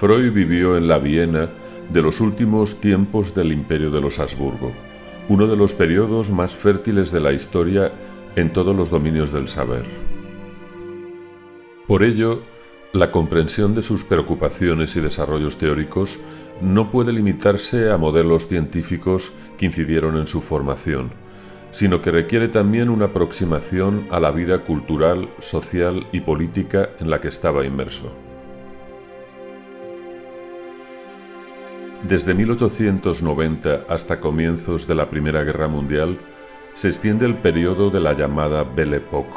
Freud vivió en la Viena de los últimos tiempos del imperio de los Habsburgo, uno de los periodos más fértiles de la historia en todos los dominios del saber. Por ello, la comprensión de sus preocupaciones y desarrollos teóricos no puede limitarse a modelos científicos que incidieron en su formación, sino que requiere también una aproximación a la vida cultural, social y política en la que estaba inmerso. Desde 1890 hasta comienzos de la Primera Guerra Mundial se extiende el periodo de la llamada Belle Époque.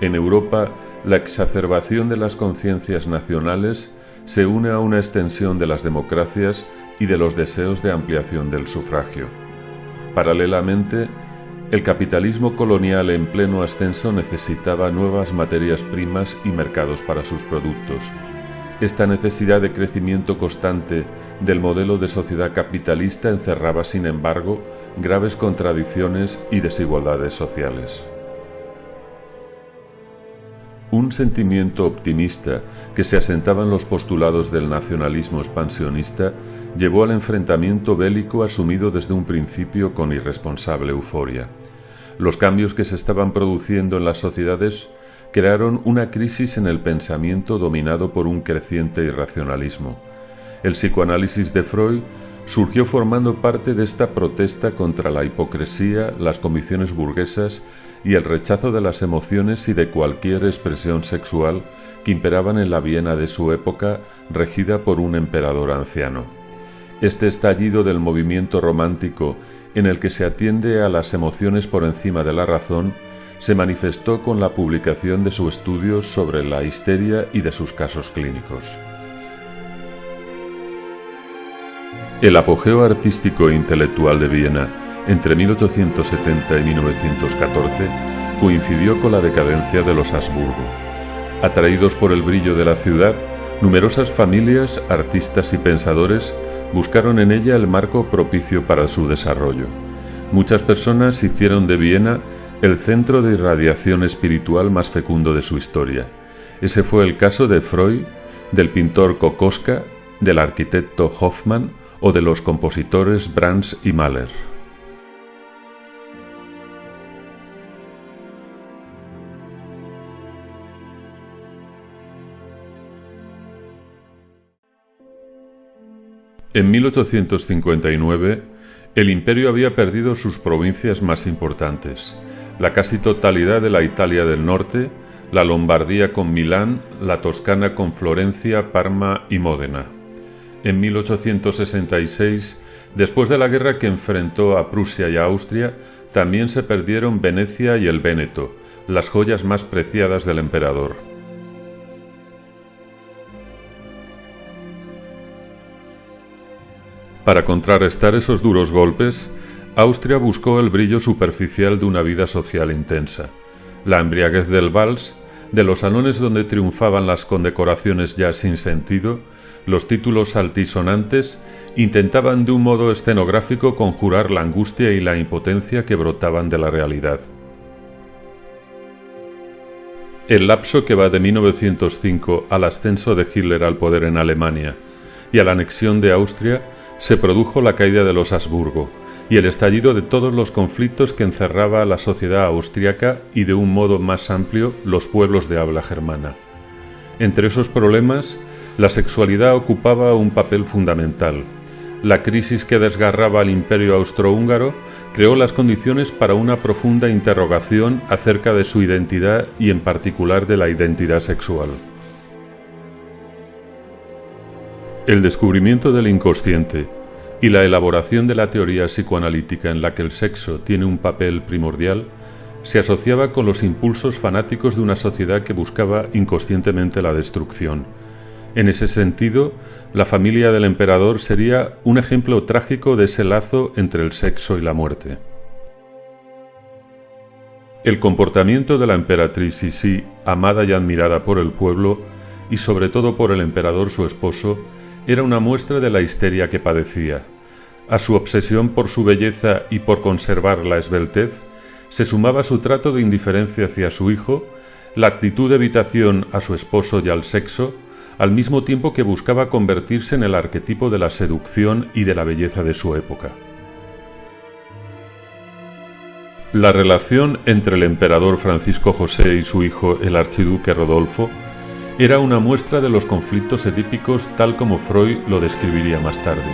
En Europa, la exacerbación de las conciencias nacionales se une a una extensión de las democracias y de los deseos de ampliación del sufragio. Paralelamente, el capitalismo colonial en pleno ascenso necesitaba nuevas materias primas y mercados para sus productos. Esta necesidad de crecimiento constante del modelo de sociedad capitalista encerraba, sin embargo, graves contradicciones y desigualdades sociales. Un sentimiento optimista que se asentaba en los postulados del nacionalismo expansionista llevó al enfrentamiento bélico asumido desde un principio con irresponsable euforia. Los cambios que se estaban produciendo en las sociedades crearon una crisis en el pensamiento dominado por un creciente irracionalismo. El psicoanálisis de Freud surgió formando parte de esta protesta contra la hipocresía, las comisiones burguesas y el rechazo de las emociones y de cualquier expresión sexual que imperaban en la Viena de su época regida por un emperador anciano. Este estallido del movimiento romántico en el que se atiende a las emociones por encima de la razón se manifestó con la publicación de su estudio sobre la histeria y de sus casos clínicos. El apogeo artístico e intelectual de Viena entre 1870 y 1914 coincidió con la decadencia de los Habsburgo. Atraídos por el brillo de la ciudad, numerosas familias, artistas y pensadores buscaron en ella el marco propicio para su desarrollo. Muchas personas hicieron de Viena el centro de irradiación espiritual más fecundo de su historia. Ese fue el caso de Freud, del pintor Kokoska, del arquitecto Hoffmann o de los compositores Brahms y Mahler. En 1859, el imperio había perdido sus provincias más importantes, la casi totalidad de la Italia del norte, la Lombardía con Milán, la Toscana con Florencia, Parma y Módena. En 1866, después de la guerra que enfrentó a Prusia y a Austria, también se perdieron Venecia y el Véneto, las joyas más preciadas del emperador. Para contrarrestar esos duros golpes, Austria buscó el brillo superficial de una vida social intensa, la embriaguez del vals, de los salones donde triunfaban las condecoraciones ya sin sentido, los títulos altisonantes, intentaban de un modo escenográfico conjurar la angustia y la impotencia que brotaban de la realidad. El lapso que va de 1905 al ascenso de Hitler al poder en Alemania y a la anexión de Austria se produjo la caída de los Habsburgo y el estallido de todos los conflictos que encerraba la sociedad austriaca y de un modo más amplio los pueblos de habla germana. Entre esos problemas, la sexualidad ocupaba un papel fundamental. La crisis que desgarraba al imperio austrohúngaro creó las condiciones para una profunda interrogación acerca de su identidad y en particular de la identidad sexual. El descubrimiento del inconsciente y la elaboración de la teoría psicoanalítica en la que el sexo tiene un papel primordial se asociaba con los impulsos fanáticos de una sociedad que buscaba inconscientemente la destrucción. En ese sentido, la familia del emperador sería un ejemplo trágico de ese lazo entre el sexo y la muerte. El comportamiento de la emperatriz Sisi, amada y admirada por el pueblo, y sobre todo por el emperador su esposo, era una muestra de la histeria que padecía. A su obsesión por su belleza y por conservar la esbeltez, se sumaba su trato de indiferencia hacia su hijo, la actitud de evitación a su esposo y al sexo, al mismo tiempo que buscaba convertirse en el arquetipo de la seducción y de la belleza de su época. La relación entre el emperador Francisco José y su hijo el archiduque Rodolfo era una muestra de los conflictos edípicos tal como Freud lo describiría más tarde.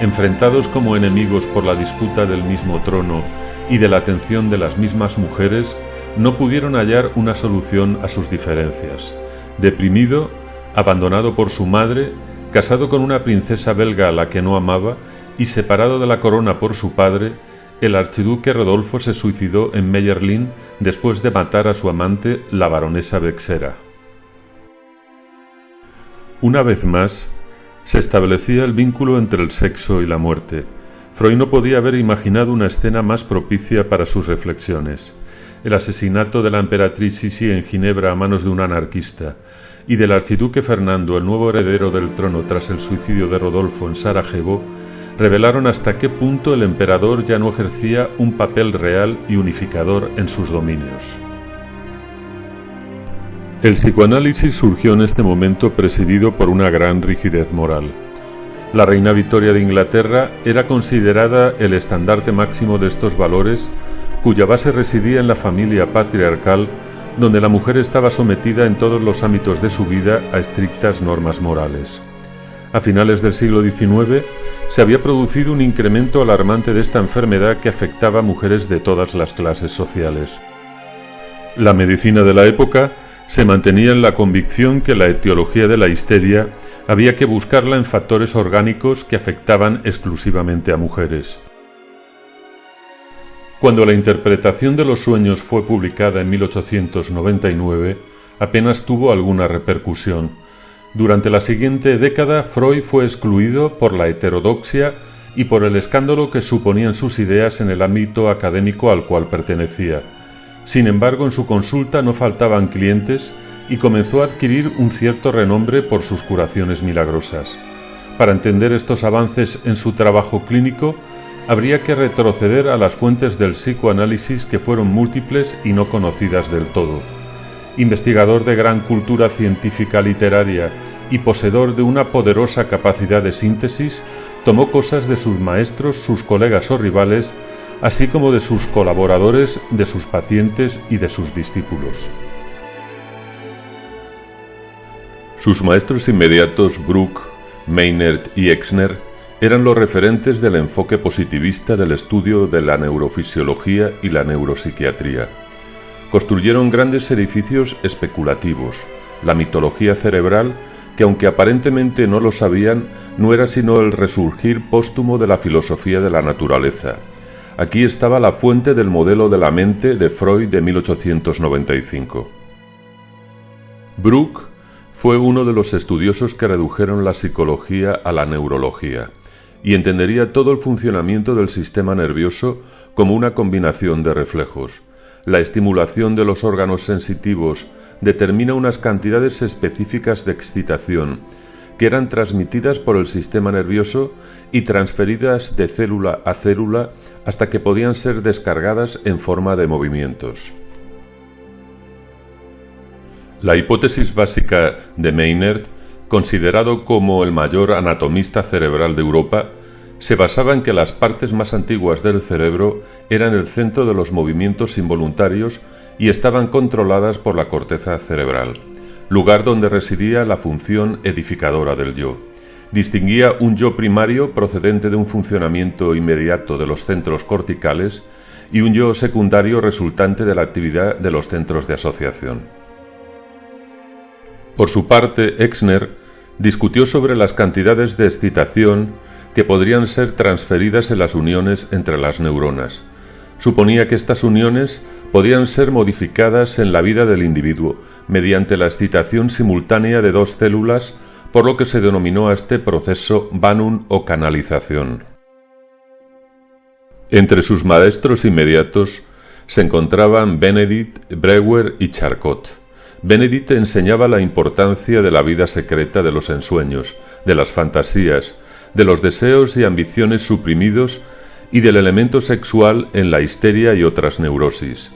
Enfrentados como enemigos por la disputa del mismo trono y de la atención de las mismas mujeres, no pudieron hallar una solución a sus diferencias. Deprimido, abandonado por su madre, casado con una princesa belga a la que no amaba y separado de la corona por su padre, el archiduque Rodolfo se suicidó en Meyerlin después de matar a su amante, la baronesa Bexera. Una vez más, se establecía el vínculo entre el sexo y la muerte. Freud no podía haber imaginado una escena más propicia para sus reflexiones. El asesinato de la emperatriz Sisi en Ginebra a manos de un anarquista, y del archiduque Fernando, el nuevo heredero del trono tras el suicidio de Rodolfo en Sarajevo, revelaron hasta qué punto el emperador ya no ejercía un papel real y unificador en sus dominios. El psicoanálisis surgió en este momento presidido por una gran rigidez moral. La reina Victoria de Inglaterra era considerada el estandarte máximo de estos valores, cuya base residía en la familia patriarcal donde la mujer estaba sometida en todos los ámbitos de su vida a estrictas normas morales. A finales del siglo XIX se había producido un incremento alarmante de esta enfermedad que afectaba a mujeres de todas las clases sociales. La medicina de la época se mantenía en la convicción que la etiología de la histeria había que buscarla en factores orgánicos que afectaban exclusivamente a mujeres. Cuando la interpretación de los sueños fue publicada en 1899, apenas tuvo alguna repercusión. Durante la siguiente década, Freud fue excluido por la heterodoxia y por el escándalo que suponían sus ideas en el ámbito académico al cual pertenecía. Sin embargo, en su consulta no faltaban clientes y comenzó a adquirir un cierto renombre por sus curaciones milagrosas. Para entender estos avances en su trabajo clínico, habría que retroceder a las fuentes del psicoanálisis que fueron múltiples y no conocidas del todo. Investigador de gran cultura científica literaria y poseedor de una poderosa capacidad de síntesis, tomó cosas de sus maestros, sus colegas o rivales, así como de sus colaboradores, de sus pacientes y de sus discípulos. Sus maestros inmediatos, Bruck, Maynard y Exner, eran los referentes del enfoque positivista del estudio de la neurofisiología y la neuropsiquiatría. Construyeron grandes edificios especulativos, la mitología cerebral, que aunque aparentemente no lo sabían, no era sino el resurgir póstumo de la filosofía de la naturaleza. Aquí estaba la fuente del modelo de la mente de Freud de 1895. Bruck fue uno de los estudiosos que redujeron la psicología a la neurología y entendería todo el funcionamiento del sistema nervioso como una combinación de reflejos. La estimulación de los órganos sensitivos determina unas cantidades específicas de excitación que eran transmitidas por el sistema nervioso y transferidas de célula a célula hasta que podían ser descargadas en forma de movimientos. La hipótesis básica de Maynard considerado como el mayor anatomista cerebral de Europa, se basaba en que las partes más antiguas del cerebro eran el centro de los movimientos involuntarios y estaban controladas por la corteza cerebral, lugar donde residía la función edificadora del yo. Distinguía un yo primario procedente de un funcionamiento inmediato de los centros corticales y un yo secundario resultante de la actividad de los centros de asociación. Por su parte, Exner discutió sobre las cantidades de excitación que podrían ser transferidas en las uniones entre las neuronas. Suponía que estas uniones podían ser modificadas en la vida del individuo mediante la excitación simultánea de dos células, por lo que se denominó a este proceso Banun o canalización. Entre sus maestros inmediatos se encontraban Benedict, Breuer y Charcot. Benedict enseñaba la importancia de la vida secreta de los ensueños, de las fantasías, de los deseos y ambiciones suprimidos y del elemento sexual en la histeria y otras neurosis.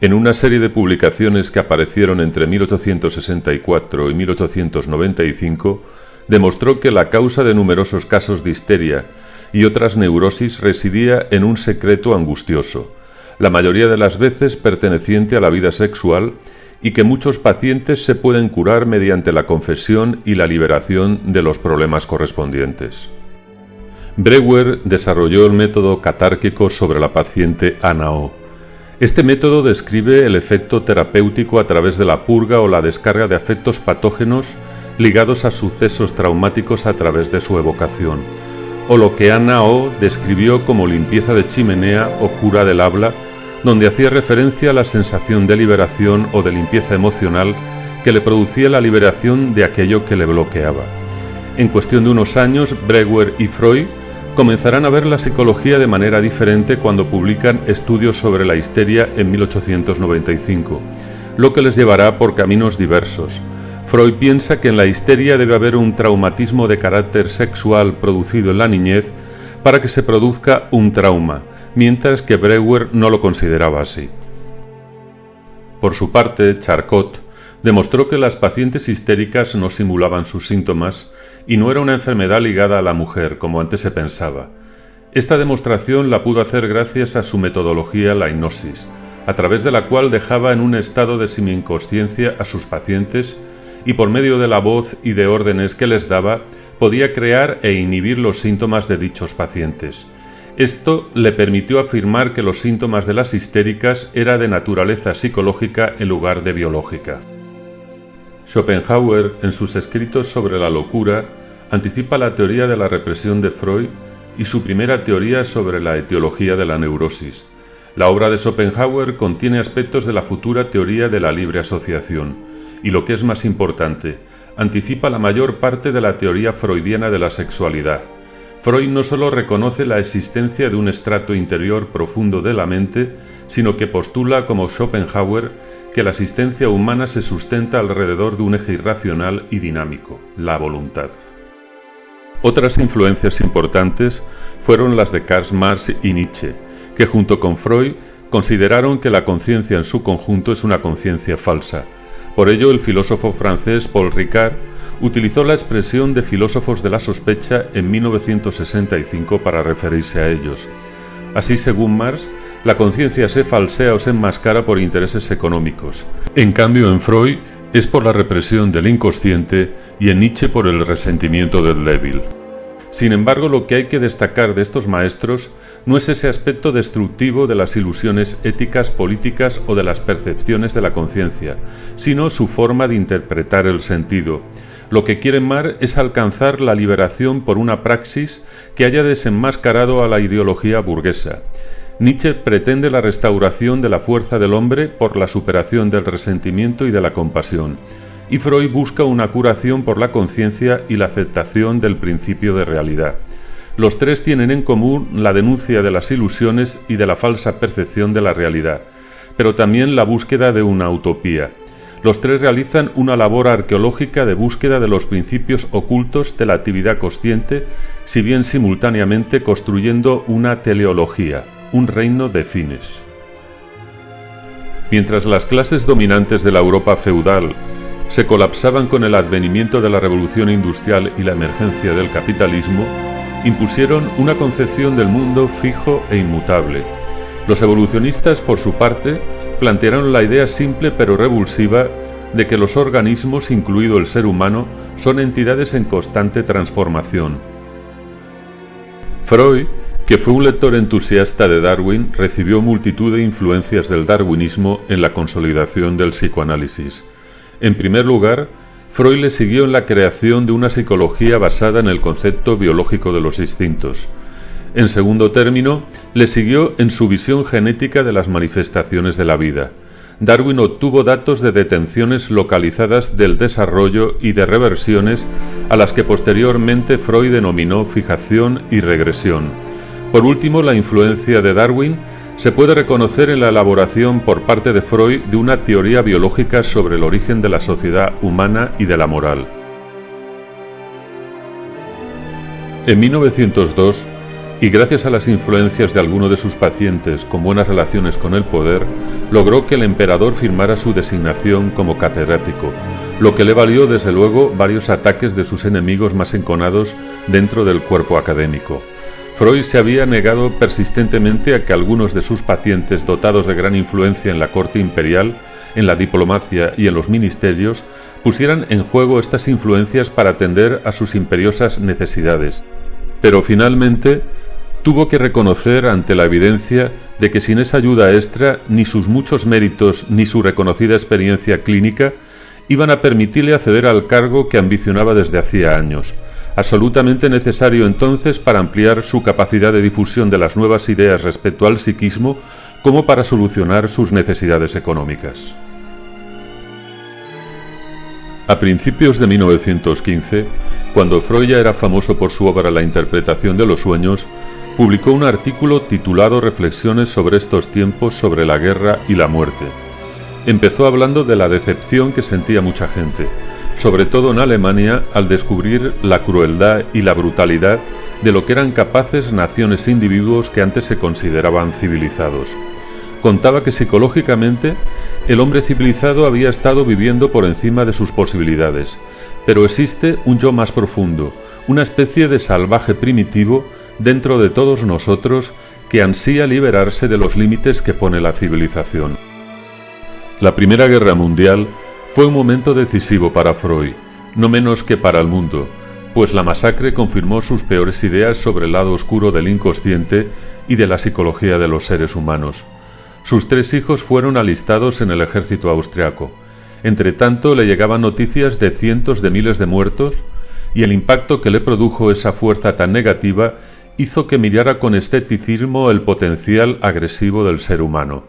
En una serie de publicaciones que aparecieron entre 1864 y 1895, demostró que la causa de numerosos casos de histeria y otras neurosis residía en un secreto angustioso, la mayoría de las veces perteneciente a la vida sexual y que muchos pacientes se pueden curar mediante la confesión y la liberación de los problemas correspondientes. Breuer desarrolló el método catárquico sobre la paciente Ana O este método describe el efecto terapéutico a través de la purga o la descarga de afectos patógenos ligados a sucesos traumáticos a través de su evocación, o lo que Ana O describió como limpieza de chimenea o cura del habla, donde hacía referencia a la sensación de liberación o de limpieza emocional que le producía la liberación de aquello que le bloqueaba. En cuestión de unos años, Brewer y Freud comenzarán a ver la psicología de manera diferente cuando publican estudios sobre la histeria en 1895, lo que les llevará por caminos diversos. Freud piensa que en la histeria debe haber un traumatismo de carácter sexual producido en la niñez para que se produzca un trauma, mientras que Breuer no lo consideraba así. Por su parte, Charcot demostró que las pacientes histéricas no simulaban sus síntomas y no era una enfermedad ligada a la mujer, como antes se pensaba. Esta demostración la pudo hacer gracias a su metodología la hipnosis, a través de la cual dejaba en un estado de semi-inconsciencia a sus pacientes y por medio de la voz y de órdenes que les daba podía crear e inhibir los síntomas de dichos pacientes. Esto le permitió afirmar que los síntomas de las histéricas era de naturaleza psicológica en lugar de biológica. Schopenhauer, en sus escritos sobre la locura, anticipa la teoría de la represión de Freud y su primera teoría sobre la etiología de la neurosis. La obra de Schopenhauer contiene aspectos de la futura teoría de la libre asociación y, lo que es más importante, anticipa la mayor parte de la teoría freudiana de la sexualidad. Freud no solo reconoce la existencia de un estrato interior profundo de la mente, sino que postula como Schopenhauer que la existencia humana se sustenta alrededor de un eje irracional y dinámico, la voluntad. Otras influencias importantes fueron las de Karl Marx y Nietzsche, que junto con Freud consideraron que la conciencia en su conjunto es una conciencia falsa. Por ello, el filósofo francés Paul Ricard utilizó la expresión de filósofos de la sospecha en 1965 para referirse a ellos. Así, según Marx, la conciencia se falsea o se enmascara por intereses económicos. En cambio, en Freud es por la represión del inconsciente y en Nietzsche por el resentimiento del débil. Sin embargo, lo que hay que destacar de estos maestros no es ese aspecto destructivo de las ilusiones éticas, políticas o de las percepciones de la conciencia, sino su forma de interpretar el sentido, lo que quieren Mar es alcanzar la liberación por una praxis que haya desenmascarado a la ideología burguesa. Nietzsche pretende la restauración de la fuerza del hombre por la superación del resentimiento y de la compasión, y Freud busca una curación por la conciencia y la aceptación del principio de realidad. Los tres tienen en común la denuncia de las ilusiones y de la falsa percepción de la realidad, pero también la búsqueda de una utopía. Los tres realizan una labor arqueológica de búsqueda de los principios ocultos de la actividad consciente, si bien simultáneamente construyendo una teleología, un reino de fines. Mientras las clases dominantes de la Europa feudal se colapsaban con el advenimiento de la revolución industrial y la emergencia del capitalismo, impusieron una concepción del mundo fijo e inmutable. Los evolucionistas, por su parte, plantearon la idea simple pero revulsiva de que los organismos, incluido el ser humano, son entidades en constante transformación. Freud, que fue un lector entusiasta de Darwin, recibió multitud de influencias del darwinismo en la consolidación del psicoanálisis. En primer lugar, Freud le siguió en la creación de una psicología basada en el concepto biológico de los instintos, en segundo término, le siguió en su visión genética de las manifestaciones de la vida. Darwin obtuvo datos de detenciones localizadas del desarrollo y de reversiones a las que posteriormente Freud denominó fijación y regresión. Por último, la influencia de Darwin se puede reconocer en la elaboración por parte de Freud de una teoría biológica sobre el origen de la sociedad humana y de la moral. En 1902, y gracias a las influencias de alguno de sus pacientes con buenas relaciones con el poder, logró que el emperador firmara su designación como catedrático, lo que le valió desde luego varios ataques de sus enemigos más enconados dentro del cuerpo académico. Freud se había negado persistentemente a que algunos de sus pacientes dotados de gran influencia en la corte imperial, en la diplomacia y en los ministerios, pusieran en juego estas influencias para atender a sus imperiosas necesidades. Pero finalmente tuvo que reconocer ante la evidencia de que sin esa ayuda extra ni sus muchos méritos ni su reconocida experiencia clínica iban a permitirle acceder al cargo que ambicionaba desde hacía años, absolutamente necesario entonces para ampliar su capacidad de difusión de las nuevas ideas respecto al psiquismo como para solucionar sus necesidades económicas. A principios de 1915, cuando Freud ya era famoso por su obra La interpretación de los sueños, publicó un artículo titulado Reflexiones sobre estos tiempos sobre la guerra y la muerte. Empezó hablando de la decepción que sentía mucha gente, sobre todo en Alemania, al descubrir la crueldad y la brutalidad de lo que eran capaces naciones e individuos que antes se consideraban civilizados. Contaba que psicológicamente el hombre civilizado había estado viviendo por encima de sus posibilidades, pero existe un yo más profundo, una especie de salvaje primitivo dentro de todos nosotros que ansía liberarse de los límites que pone la civilización. La Primera Guerra Mundial fue un momento decisivo para Freud, no menos que para el mundo, pues la masacre confirmó sus peores ideas sobre el lado oscuro del inconsciente y de la psicología de los seres humanos. Sus tres hijos fueron alistados en el ejército austriaco. Entre tanto, le llegaban noticias de cientos de miles de muertos, y el impacto que le produjo esa fuerza tan negativa hizo que mirara con esteticismo el potencial agresivo del ser humano.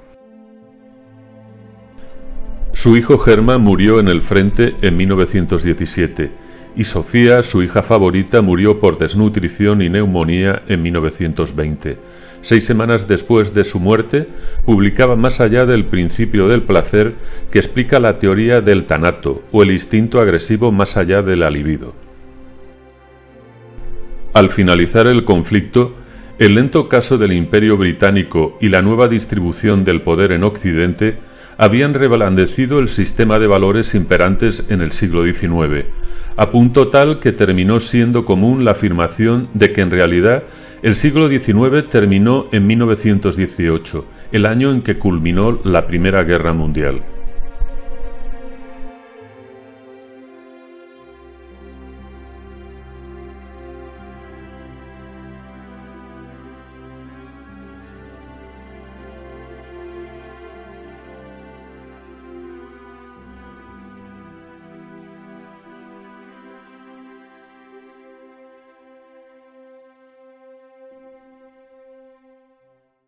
Su hijo Germán murió en el frente en 1917 y Sofía, su hija favorita, murió por desnutrición y neumonía en 1920. Seis semanas después de su muerte, publicaba Más allá del principio del placer, que explica la teoría del tanato, o el instinto agresivo más allá de la libido. Al finalizar el conflicto, el lento caso del Imperio Británico y la nueva distribución del poder en Occidente habían reblandecido el sistema de valores imperantes en el siglo XIX, a punto tal que terminó siendo común la afirmación de que en realidad el siglo XIX terminó en 1918, el año en que culminó la Primera Guerra Mundial.